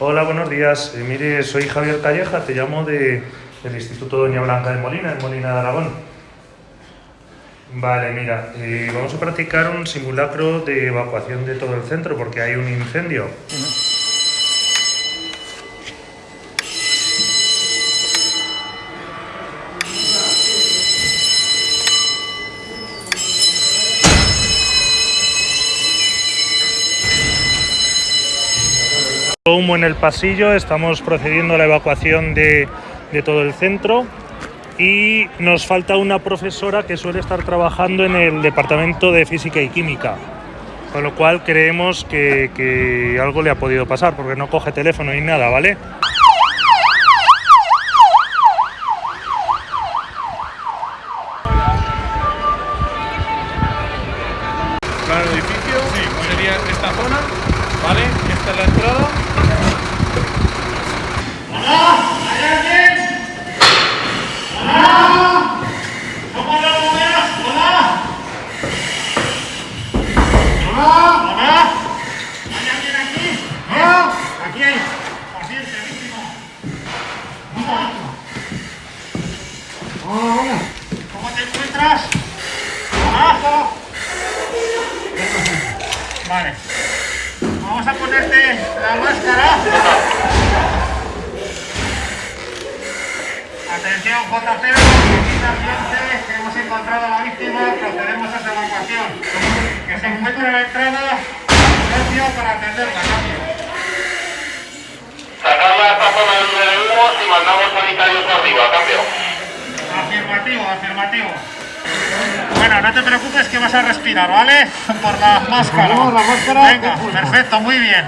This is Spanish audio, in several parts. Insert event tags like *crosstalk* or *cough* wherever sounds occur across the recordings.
Hola, buenos días. Eh, mire, soy Javier Calleja, te llamo de, del Instituto Doña Blanca de Molina, en Molina de Aragón. Vale, mira, eh, vamos a practicar un simulacro de evacuación de todo el centro porque hay un incendio. Humo en el pasillo, estamos procediendo a la evacuación de, todo el centro y nos falta una profesora que suele estar trabajando en el departamento de física y química. Con lo cual creemos que, algo le ha podido pasar porque no coge teléfono ni nada, ¿vale? Claro, el edificio sería esta zona, ¿vale? Esta es la entrada. ¿Cómo te encuentras? Abajo. Vale. Vamos a ponerte la máscara. Atención, J0, ambiente, que hemos encontrado a la víctima, procedemos a su evacuación. Que se encuentra en la entrada, socio para atenderla, cambio. Sacarla a esta zona de humos y mandamos sanitarios arriba, cambio. Afirmativo, afirmativo. Bueno, no te preocupes que vas a respirar, ¿vale? *laughs* Por la máscara. la máscara. Venga, perfecto, muy bien.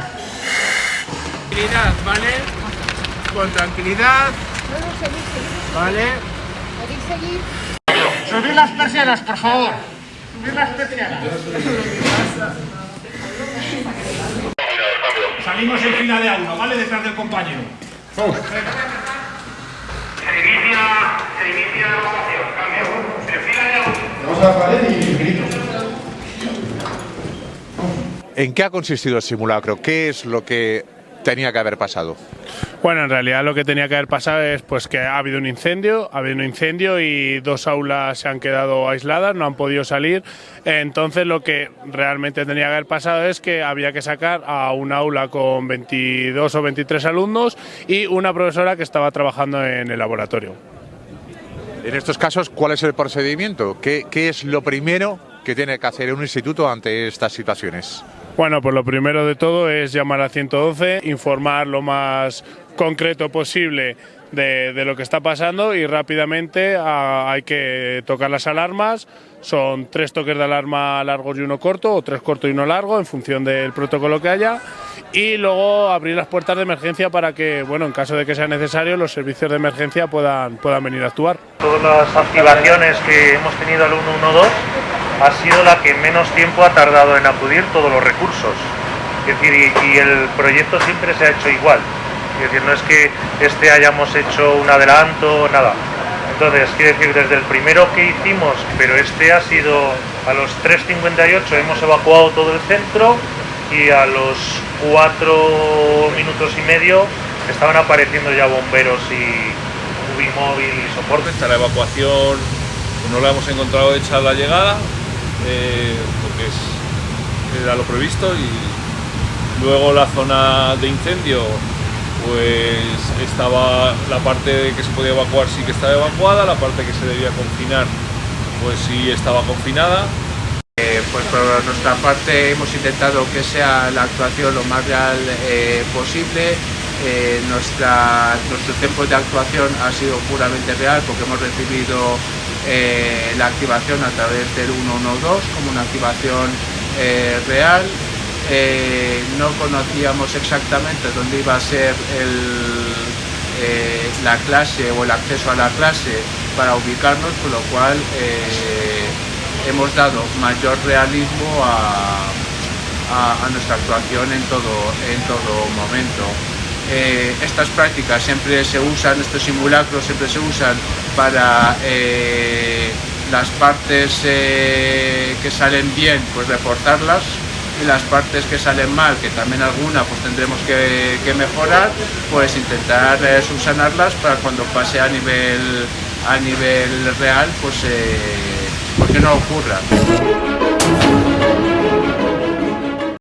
Tranquilidad, ¿vale? Con tranquilidad. ¿Vale? ¿Podéis seguir? Subir las persianas, por favor. Subir las persianas. Salimos en fila de a uno, ¿vale? Detrás del compañero. Se inicia, se inicia la evacuación, cambio. En fila de uno. ¿En qué ha consistido el simulacro? ¿Qué es lo que tenía que haber pasado? Bueno, en realidad lo que tenía que haber pasado es pues que ha habido un incendio, ha habido un incendio y dos aulas se han quedado aisladas, no han podido salir. Entonces lo que realmente tenía que haber pasado es que había que sacar a un aula con 22 o 23 alumnos y una profesora que estaba trabajando en el laboratorio. En estos casos, ¿cuál es el procedimiento? ¿Qué, es lo primero que tiene que hacer un instituto ante estas situaciones? Bueno, pues lo primero de todo es llamar al 112, informar lo más concreto posible de, de lo que está pasando y rápidamente ah, hay que tocar las alarmas. Son tres toques de alarma largos y uno corto, o tres cortos y uno largo, en función del protocolo que haya. Y luego abrir las puertas de emergencia para que, bueno, en caso de que sea necesario, los servicios de emergencia puedan, puedan venir a actuar. Todas las activaciones que hemos tenido al 112 ha sido la que menos tiempo ha tardado en acudir todos los recursos. Es decir, y, y el proyecto siempre se ha hecho igual. Es decir, no es que este hayamos hecho un adelanto, nada. Entonces, quiere decir, desde el primero que hicimos, pero este ha sido a los 3.58 hemos evacuado todo el centro y a los 4 minutos y medio estaban apareciendo ya bomberos y móvil y soporte. Esta la evacuación no la hemos encontrado hecha a la llegada, eh, porque es, era lo previsto y luego la zona de incendio pues estaba la parte que se podía evacuar sí que estaba evacuada, la parte que se debía confinar pues sí estaba confinada. Eh, pues por nuestra parte hemos intentado que sea la actuación lo más real eh, posible. Eh, nuestra, nuestro tiempo de actuación ha sido puramente real porque hemos recibido la activación a través del 112 como una activación real. No conocíamos exactamente dónde iba a ser eh, la clase o el acceso a la clase para ubicarnos, con lo cual eh, hemos dado mayor realismo a, nuestra actuación en todo, en todo momento. Eh, estas prácticas siempre se usan, estos simulacros siempre se usan para las partes que salen bien, pues reforzarlas y las partes que salen mal, que también alguna pues tendremos que, mejorar, pues intentar eh, subsanarlas para cuando pase a nivel, a nivel real, pues, eh, pues que no ocurra.